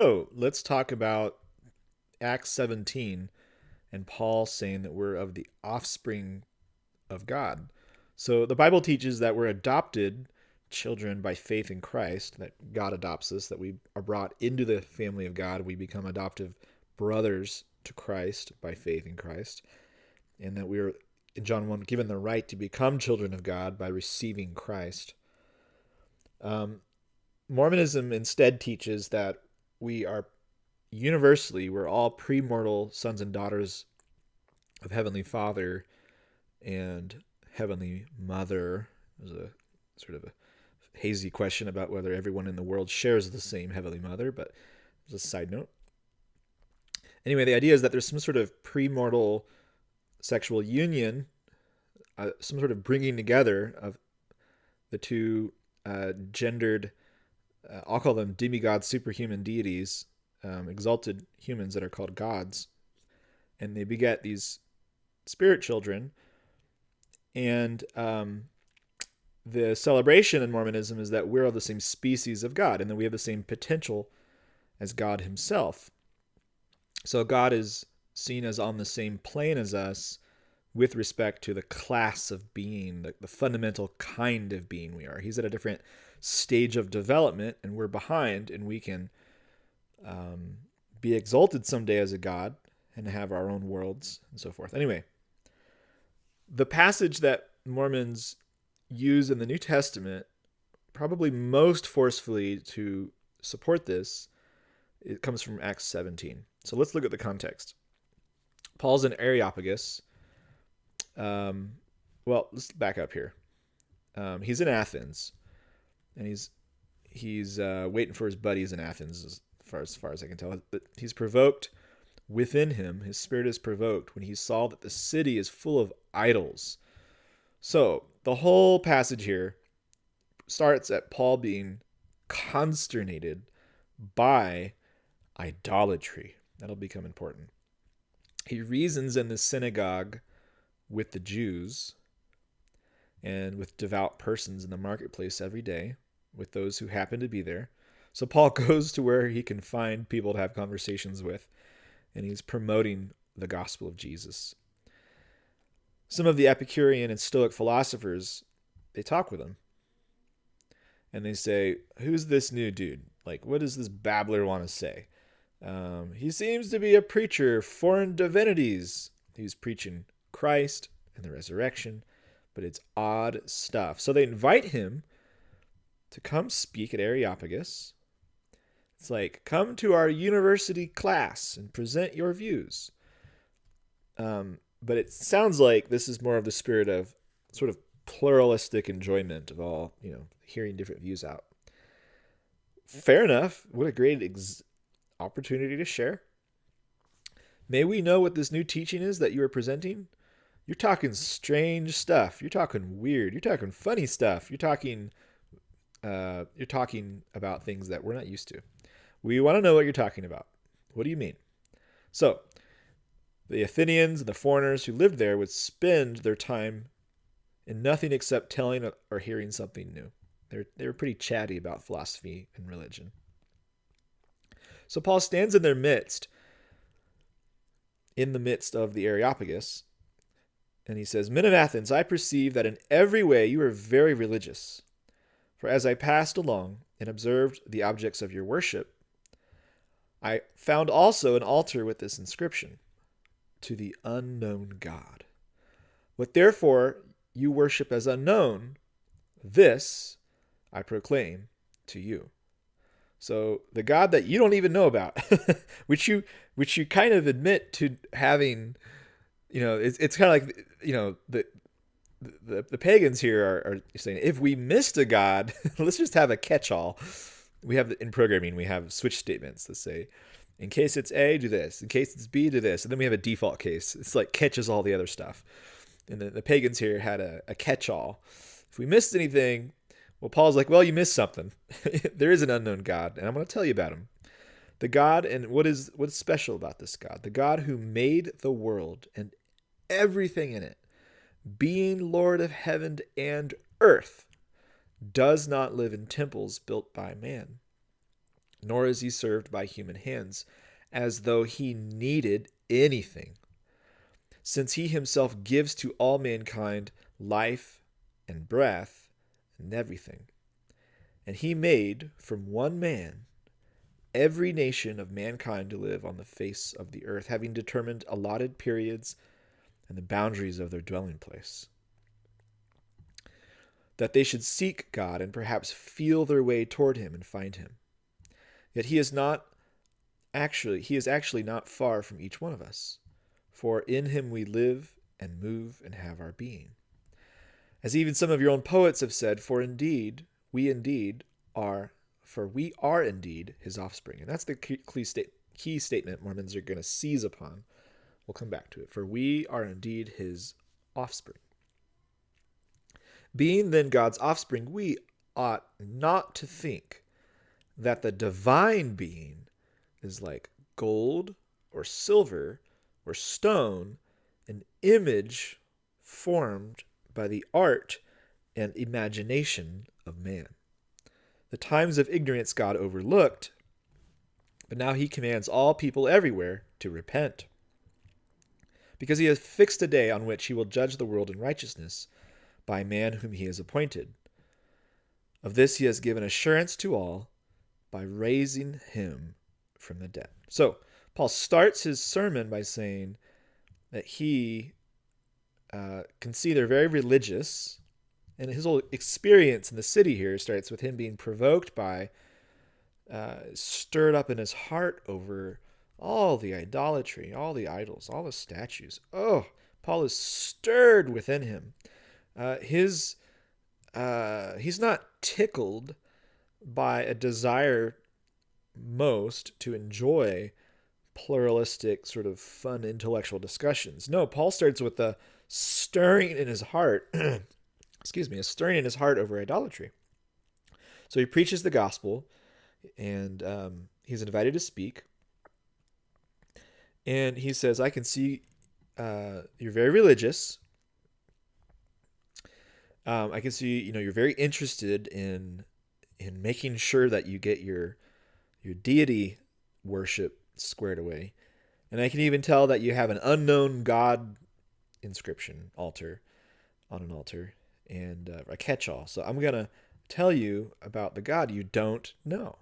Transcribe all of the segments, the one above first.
So let's talk about Acts 17 and Paul saying that we're of the offspring of God. So the Bible teaches that we're adopted children by faith in Christ, that God adopts us, that we are brought into the family of God. We become adoptive brothers to Christ by faith in Christ, and that we are, in John 1, given the right to become children of God by receiving Christ. Um, Mormonism instead teaches that we are universally, we're all premortal sons and daughters of Heavenly Father and Heavenly Mother. There's a sort of a hazy question about whether everyone in the world shares the same Heavenly Mother, but as a side note. Anyway, the idea is that there's some sort of premortal sexual union, uh, some sort of bringing together of the two uh, gendered, uh, I'll call them demigods, superhuman deities, um, exalted humans that are called gods. And they beget these spirit children. And um, the celebration in Mormonism is that we're of the same species of God and that we have the same potential as God Himself. So God is seen as on the same plane as us with respect to the class of being, the, the fundamental kind of being we are. He's at a different stage of development and we're behind, and we can um, be exalted someday as a God and have our own worlds and so forth. Anyway, the passage that Mormons use in the New Testament, probably most forcefully to support this, it comes from Acts 17. So let's look at the context. Paul's in Areopagus. Um, well, let's back up here. Um, he's in Athens, and he's he's uh, waiting for his buddies in Athens, as far as far as I can tell. But he's provoked within him. His spirit is provoked when he saw that the city is full of idols. So the whole passage here starts at Paul being consternated by idolatry. That'll become important. He reasons in the synagogue with the Jews and with devout persons in the marketplace every day, with those who happen to be there. So Paul goes to where he can find people to have conversations with, and he's promoting the gospel of Jesus some of the Epicurean and Stoic philosophers, they talk with him. And they say, Who's this new dude? Like, what does this babbler want to say? Um, he seems to be a preacher, foreign divinities. He's preaching Christ and the resurrection, but it's odd stuff. So they invite him to come speak at Areopagus. It's like, come to our university class and present your views. Um, but it sounds like this is more of the spirit of sort of pluralistic enjoyment of all, you know, hearing different views out. Fair enough. What a great ex- opportunity to share. May we know what this new teaching is that you are presenting? You're talking strange stuff. You're talking weird. You're talking funny stuff. You're talking uh, you're talking about things that we're not used to. We want to know what you're talking about. What do you mean? So, the Athenians and the foreigners who lived there would spend their time in nothing except telling or hearing something new. They're, they were pretty chatty about philosophy and religion. So Paul stands in their midst, in the midst of the Areopagus, and he says, Men of Athens, I perceive that in every way you are very religious. For as I passed along and observed the objects of your worship, I found also an altar with this inscription to the unknown God. What therefore you worship as unknown, this I proclaim to you. So the God that you don't even know about, which you which you kind of admit to having, you know, it's it's kind of like you know the the, the pagans here are, are saying if we missed a god, let's just have a catch-all. We have in programming we have switch statements that say in case it's A, do this. In case it's B, do this. And then we have a default case. It's like catches all the other stuff. And the, the pagans here had a, a catch all. If we missed anything, well, Paul's like, well, you missed something. there is an unknown God, and I'm going to tell you about him. The God, and what is what's special about this God? The God who made the world and everything in it, being Lord of heaven and earth, does not live in temples built by man nor is he served by human hands, as though he needed anything, since he himself gives to all mankind life and breath and everything. And he made from one man every nation of mankind to live on the face of the earth, having determined allotted periods and the boundaries of their dwelling place. That they should seek God and perhaps feel their way toward him and find him. Yet he is not actually he is actually not far from each one of us, for in him we live and move and have our being. As even some of your own poets have said, for indeed, we indeed are for we are indeed his offspring. And that's the key, key statement Mormons are going to seize upon. We'll come back to it. For we are indeed his offspring. Being then God's offspring, we ought not to think that the divine being is like gold or silver or stone, an image formed by the art and imagination of man. The times of ignorance God overlooked, but now he commands all people everywhere to repent. Because he has fixed a day on which he will judge the world in righteousness by a man whom he has appointed. Of this he has given assurance to all by raising him from the dead. So, Paul starts his sermon by saying that he uh, can see they're very religious and his whole experience in the city here starts with him being provoked by, uh, stirred up in his heart over all the idolatry, all the idols, all the statues. Oh, Paul is stirred within him. Uh, his uh, he's not tickled by a desire most to enjoy pluralistic, sort of fun intellectual discussions. No, Paul starts with the stirring in his heart excuse me, a stirring in his heart over idolatry. So he preaches the gospel, and um, he's invited to speak. And he says, I can see uh, you're very religious. Um, I can see, you know, you're very interested in in making sure that you get your your deity worship squared away. And I can even tell that you have an unknown God inscription altar on an altar and uh, a catch all. So I'm going to tell you about the God you don't know.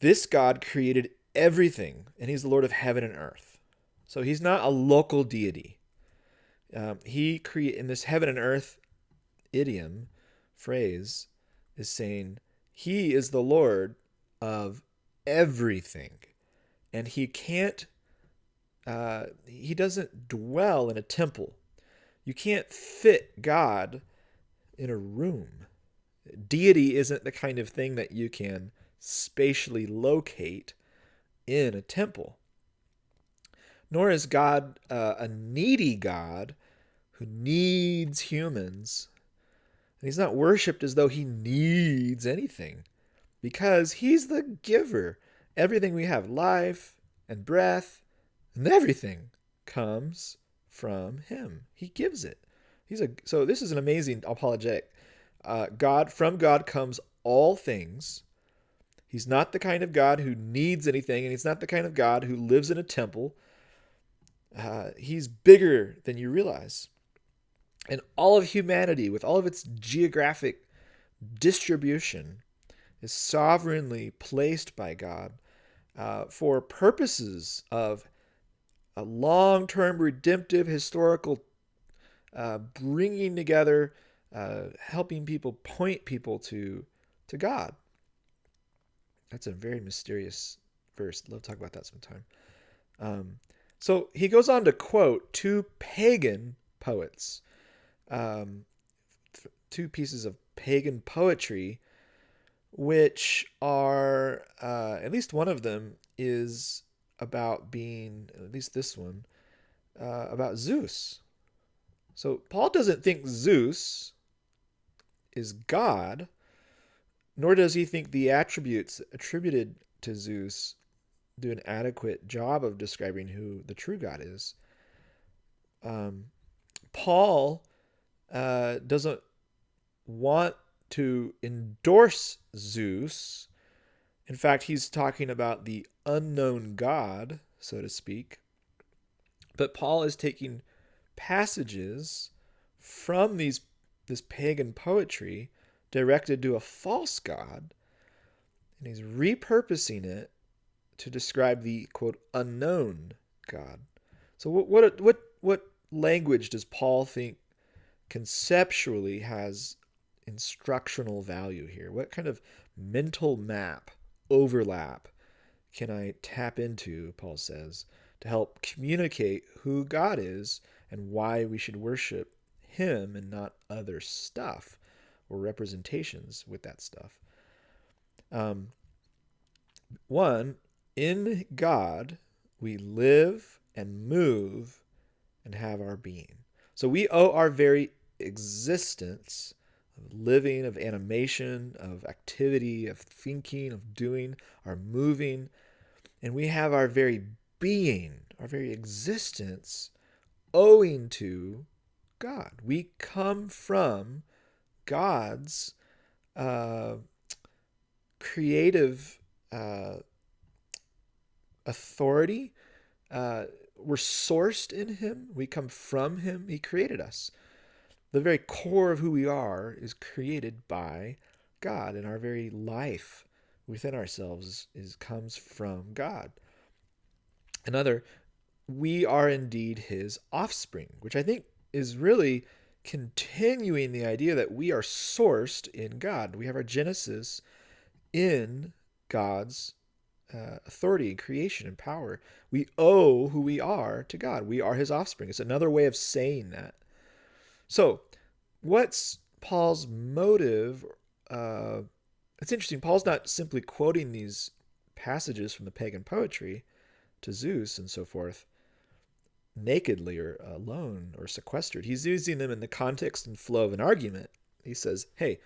This God created everything, and He's the Lord of heaven and earth. So He's not a local deity. Um, he create in this heaven and earth idiom phrase is saying He is the Lord of everything, and He can't. Uh, he doesn't dwell in a temple you can't fit God in a room. Deity isn't the kind of thing that you can spatially locate in a temple. Nor is God uh, a needy God who needs humans. And he's not worshiped as though he needs anything because he's the giver. Everything we have, life and breath and everything, comes from him. He gives it. He's a so this is an amazing apologetic. Uh, God from God comes all things. He's not the kind of God who needs anything, and he's not the kind of God who lives in a temple. Uh, he's bigger than you realize. And all of humanity, with all of its geographic distribution, is sovereignly placed by God uh, for purposes of a long term redemptive historical uh, bringing together, uh, helping people point people to to God. That's a very mysterious verse. Love to talk about that sometime. Um, so he goes on to quote two pagan poets, um, two pieces of pagan poetry, which are uh, at least one of them is about being, at least this one, uh, about Zeus. So Paul doesn't think Zeus is God, nor does he think the attributes attributed to Zeus do an adequate job of describing who the true God is. Um, Paul uh, doesn't want to endorse Zeus. In fact, he's talking about the unknown God, so to speak. But Paul is taking passages from these this pagan poetry directed to a false god and he's repurposing it to describe the quote unknown god. So what what what what language does Paul think conceptually has instructional value here? What kind of mental map overlap can I tap into, Paul says, to help communicate who God is and why we should worship Him and not other stuff or representations with that stuff. Um, one, in God, we live and move and have our being. So we owe our very existence of living, of animation, of activity, of thinking, of doing, our moving, and we have our very being, our very existence owing to God. We come from God's uh, creative uh, authority. Uh, we're sourced in Him. We come from Him. He created us. The very core of who we are is created by God, and our very life within ourselves is comes from God. Another, we are indeed His offspring, which I think is really continuing the idea that we are sourced in God. We have our genesis in God's uh, authority and creation and power. We owe who we are to God. We are his offspring. It's another way of saying that. So, what's Paul's motive? Uh, it's interesting. Paul's not simply quoting these passages from the pagan poetry to Zeus and so forth nakedly or alone or sequestered. He's using them in the context and flow of an argument. He says, hey,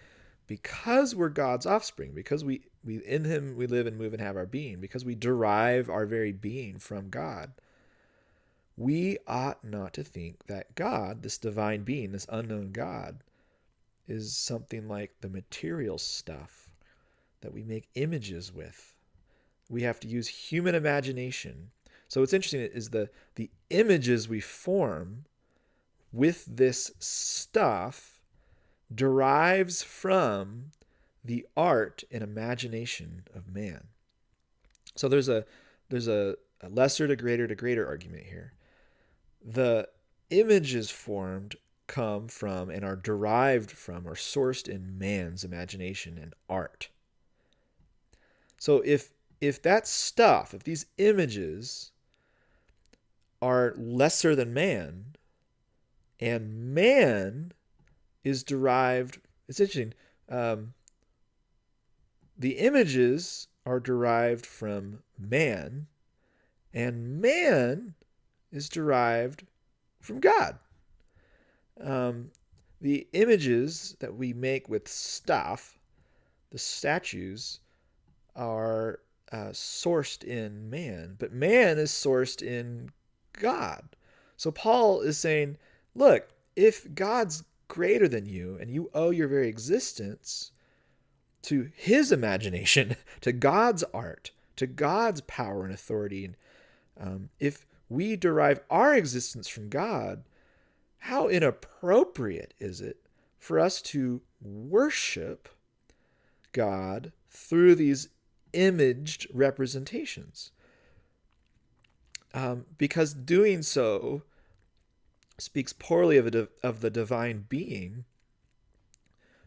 because we're God's offspring, because we, we in him we live and move and have our being, because we derive our very being from God, we ought not to think that God, this divine being, this unknown God, is something like the material stuff that we make images with. We have to use human imagination. So what's interesting is the the images we form with this stuff derives from the art and imagination of man. So there's a there's a, a lesser to greater to greater argument here. The images formed come from and are derived from or sourced in man's imagination and art. So if if that stuff, if these images are lesser than man, and man is derived. It's interesting. Um, the images are derived from man, and man is derived from God. Um, the images that we make with stuff, the statues, are uh, sourced in man, but man is sourced in God. So Paul is saying, look, if God's greater than you, and you owe your very existence to His imagination, to God's art, to God's power and authority. And um, if we derive our existence from God, how inappropriate is it for us to worship God through these imaged representations? Um, because doing so speaks poorly of, a, of the divine being,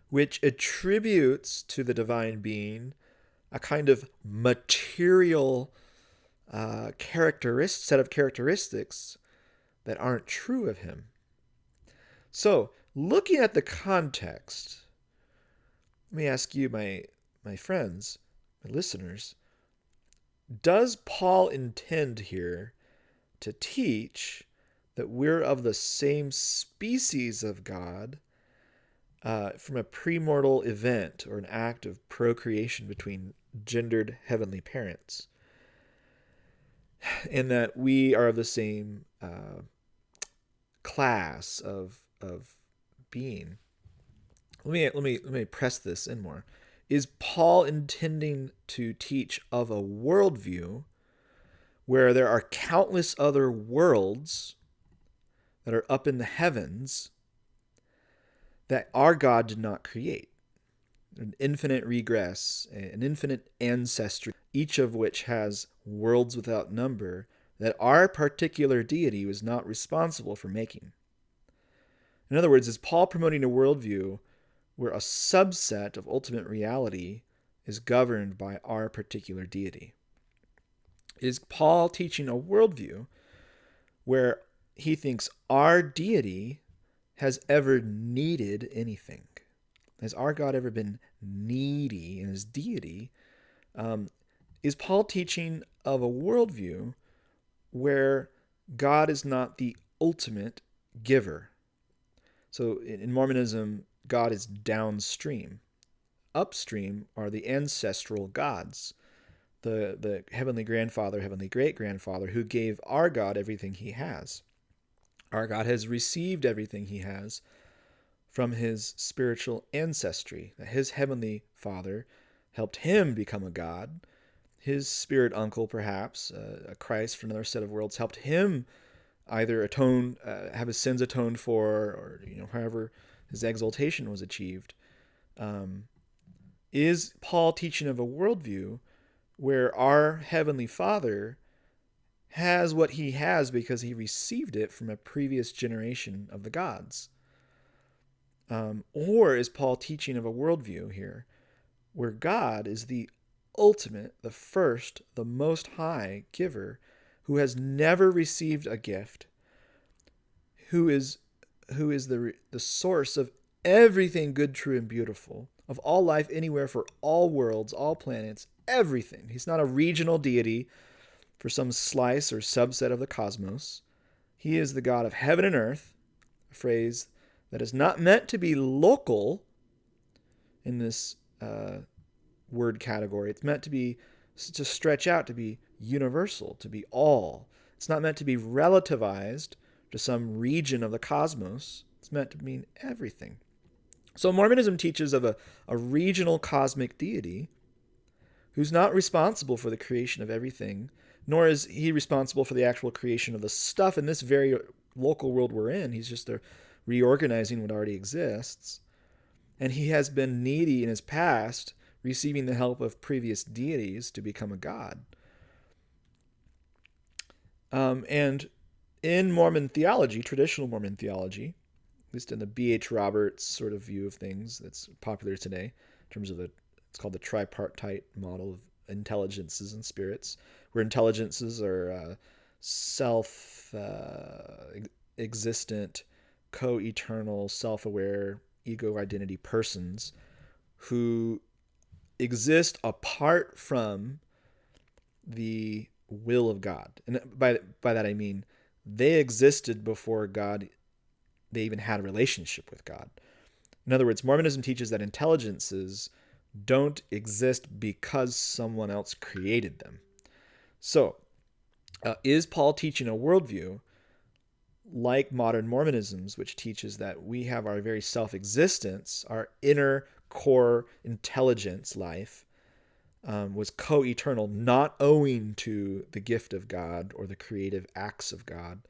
which attributes to the divine being a kind of material uh, characteristic set of characteristics that aren't true of him. So, looking at the context, let me ask you, my my friends, my listeners, does Paul intend here to teach that we're of the same species of God uh, from a premortal event or an act of procreation between gendered heavenly parents. And that we are of the same uh, class of, of being. let me let me let me press this in more. Is Paul intending to teach of a worldview where there are countless other worlds that are up in the heavens that our God did not create? An infinite regress, an infinite ancestry, each of which has worlds without number that our particular deity was not responsible for making. In other words, is Paul promoting a worldview where a subset of ultimate reality is governed by our particular deity? Is Paul teaching a worldview where he thinks our deity has ever needed anything? Has our God ever been needy in his deity? Um, is Paul teaching of a worldview where God is not the ultimate giver? So in Mormonism, God is downstream. Upstream are the ancestral gods, the, the heavenly grandfather, heavenly great grandfather, who gave our God everything he has. Our God has received everything he has from his spiritual ancestry, that his heavenly father helped him become a god. His spirit uncle, perhaps, uh, a Christ from another set of worlds, helped him either atone, uh, have his sins atoned for, or you know, however his exaltation was achieved. Um, is Paul teaching of a worldview where our heavenly Father has what he has because he received it from a previous generation of the gods? Um, or is Paul teaching of a worldview here where God is the ultimate, the first, the most high giver who has never received a gift, who is who is the the source of everything good, true, and beautiful, of all life anywhere for all worlds, all planets, everything. He's not a regional deity for some slice or subset of the cosmos. He is the God of heaven and earth, a phrase that is not meant to be local in this uh, word category. It's meant to be to stretch out to be universal, to be all. It's not meant to be relativized to some region of the cosmos. It's meant to mean everything. So Mormonism teaches of a, a regional cosmic deity who's not responsible for the creation of everything, nor is he responsible for the actual creation of the stuff in this very local world we're in. He's just reorganizing what already exists. And he has been needy in his past receiving the help of previous deities to become a god. Um, and in Mormon theology, traditional Mormon theology, at least in the B.H. Roberts sort of view of things that's popular today, in terms of the, it's called the tripartite model of intelligences and spirits, where intelligences are uh, self uh, existent, co eternal, self aware, ego identity persons who exist apart from the will of God. And by by that I mean they existed before God they even had a relationship with God. In other words, Mormonism teaches that intelligences don't exist because someone else created them. So, uh, is Paul teaching a worldview like modern Mormonism's, which teaches that we have our very self existence, our inner core intelligence life um, was co eternal, not owing to the gift of God or the creative acts of God.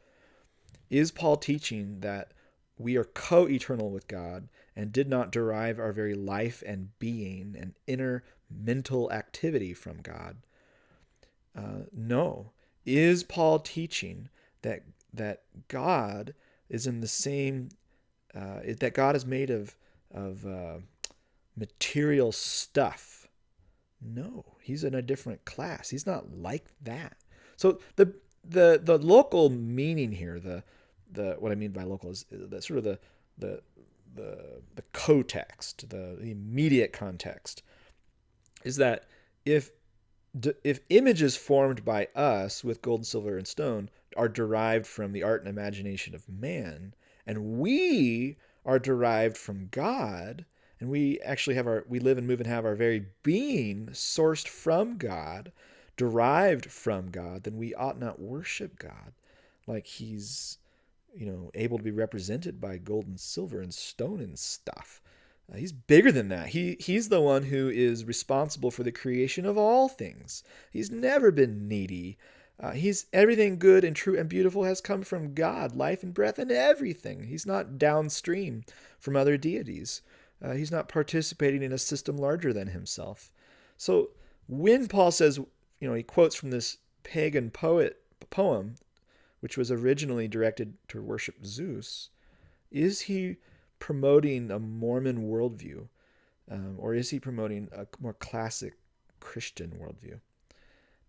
Is Paul teaching that we are co eternal with God and did not derive our very life and being and inner mental activity from God? Uh, no. Is Paul teaching that that God is in the same uh, that God is made of of uh, material stuff. No, he's in a different class. He's not like that. So the the the local meaning here, the the what I mean by local is the sort of the the the the context, the, the immediate context, is that if if images formed by us with gold, silver, and stone are derived from the art and imagination of man, and we are derived from God, and we actually have our we live and move and have our very being sourced from God, derived from God, then we ought not worship God like he's you know able to be represented by gold and silver and stone and stuff. Uh, he's bigger than that. He he's the one who is responsible for the creation of all things. He's never been needy. Uh, he's everything good and true and beautiful has come from God, life and breath and everything. He's not downstream from other deities. Uh, he's not participating in a system larger than himself. So when Paul says, you know, he quotes from this pagan poet poem, which was originally directed to worship Zeus, is he promoting a Mormon worldview, um, or is he promoting a more classic Christian worldview?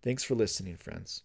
Thanks for listening, friends.